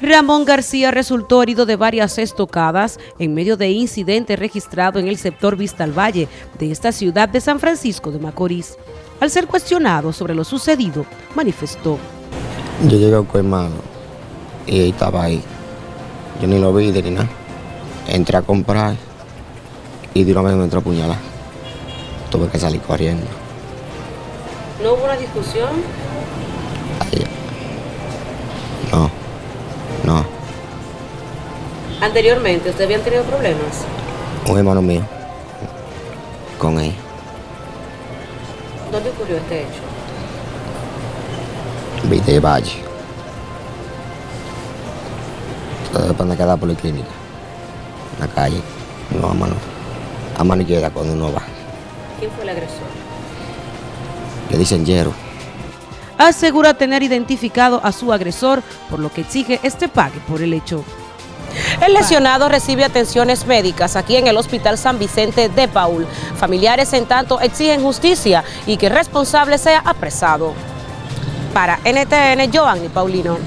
Ramón García resultó herido de varias estocadas en medio de incidente registrado en el sector Vista al Valle de esta ciudad de San Francisco de Macorís. Al ser cuestionado sobre lo sucedido, manifestó. Yo llegué a Coimado y él estaba ahí. Yo ni lo vi ni nada. Entré a comprar y de una vez me entró a apuñalar. Tuve que salir corriendo. ¿No hubo una discusión? Ahí. No, no. Anteriormente, ¿usted habían tenido problemas? Un hermano mío con él. ¿Dónde ocurrió este hecho? Viste Valle. Todo depende de cada policlínica. En la calle. No a mano. A mano izquierda cuando uno va. ¿Quién fue el agresor? Le dicen hierro. Asegura tener identificado a su agresor, por lo que exige este pague por el hecho. El lesionado recibe atenciones médicas aquí en el Hospital San Vicente de Paul. Familiares en tanto exigen justicia y que el responsable sea apresado. Para NTN, Giovanni Paulino.